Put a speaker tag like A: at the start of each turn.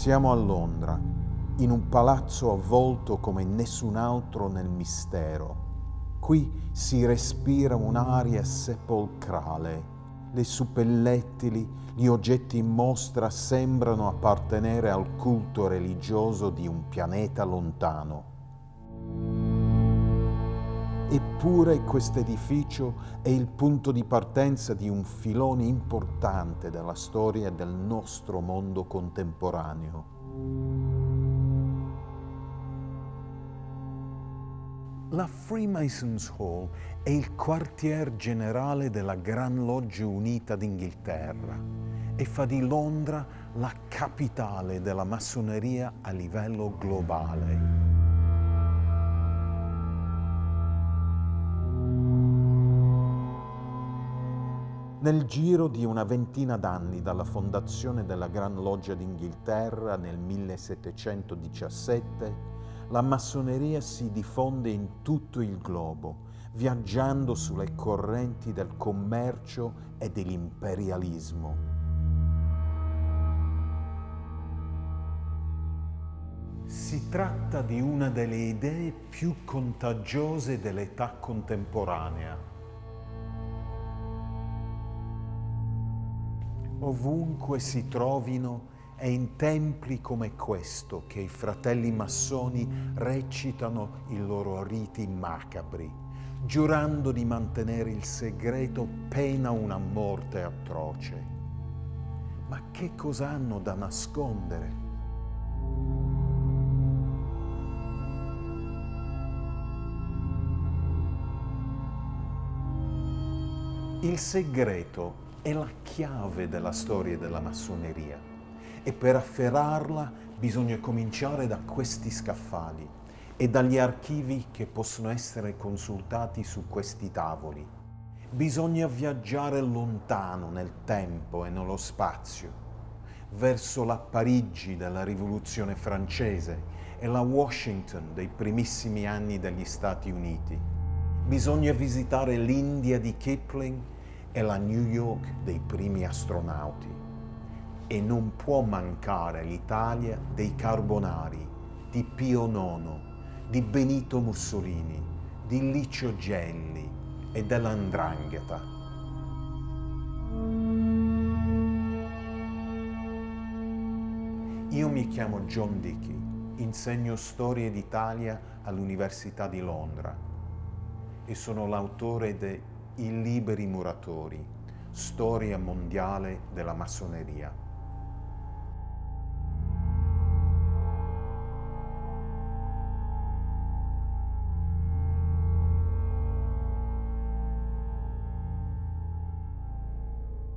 A: Siamo a Londra, in un palazzo avvolto come nessun altro nel mistero. Qui si respira un'aria sepolcrale. Le suppellettili, gli oggetti in mostra sembrano appartenere al culto religioso di un pianeta lontano. Eppure questo edificio è il punto di partenza di un filone importante della storia del nostro mondo contemporaneo. La Freemasons Hall è il quartier generale della Gran Loggia Unita d'Inghilterra e fa di Londra la capitale della massoneria a livello globale. Nel giro di una ventina d'anni dalla fondazione della Gran Loggia d'Inghilterra nel 1717, la massoneria si diffonde in tutto il globo, viaggiando sulle correnti del commercio e dell'imperialismo. Si tratta di una delle idee più contagiose dell'età contemporanea Ovunque si trovino è in templi come questo che i fratelli massoni recitano i loro riti macabri, giurando di mantenere il segreto pena una morte atroce. Ma che cosa hanno da nascondere? Il segreto è la chiave della storia della massoneria e per afferrarla bisogna cominciare da questi scaffali e dagli archivi che possono essere consultati su questi tavoli. Bisogna viaggiare lontano nel tempo e nello spazio, verso la Parigi della Rivoluzione francese e la Washington dei primissimi anni degli Stati Uniti. Bisogna visitare l'India di Kipling è la New York dei primi astronauti e non può mancare l'Italia dei Carbonari, di Pio IX, di Benito Mussolini, di Licio Gelli e dell'Andrangheta. Io mi chiamo John Dickey, insegno storia d'Italia all'Università di Londra e sono l'autore de i liberi muratori, storia mondiale della massoneria.